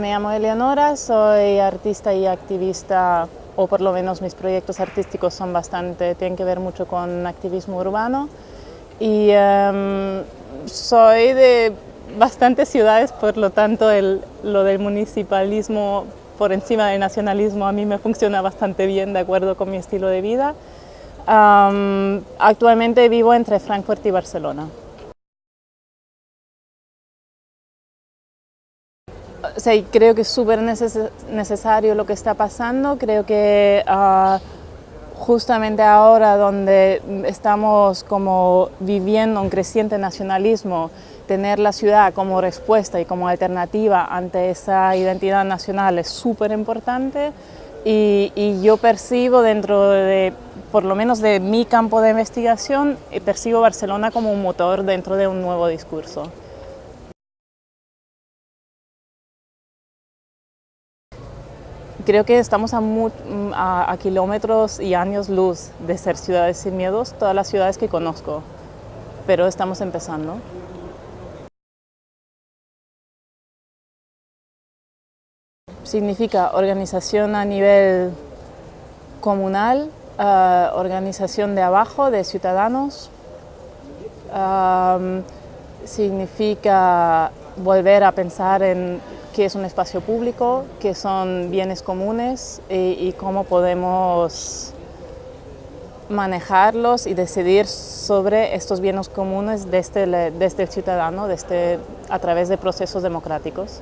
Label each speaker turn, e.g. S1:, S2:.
S1: Me llamo Eleonora, soy artista y activista, o por lo menos mis proyectos artísticos son bastante, tienen que ver mucho con activismo urbano. Y em, soy de bastantes ciudades, por lo tanto lo del municipalismo por encima del nacionalismo a mí me funciona bastante bien de acuerdo con mi estilo de vida. actualmente vivo entre Frankfurt y Barcelona. Creo que es súper necesario lo que está pasando, creo que ah, justamente ahora donde estamos como viviendo un creciente nacionalismo, tener la ciudad como respuesta y como alternativa ante esa identidad nacional es súper importante y, y, yo percibo dentro de, por lo menos de mi campo de investigación, eh, percibo Barcelona como un motor dentro de un nuevo discurso. Creo que estamos a, kilómetros y años luz de ser ciudades sin miedos, todas las ciudades que conozco, pero estamos empezando. Significa organización a nivel comunal, eh, organización de abajo, de ciudadanos, significa volver a pensar en qué es un espacio público, qué son bienes comunes y, cómo podemos manejarlos y decidir sobre estos bienes comunes desde, desde el ciudadano, desde, a través de procesos democráticos.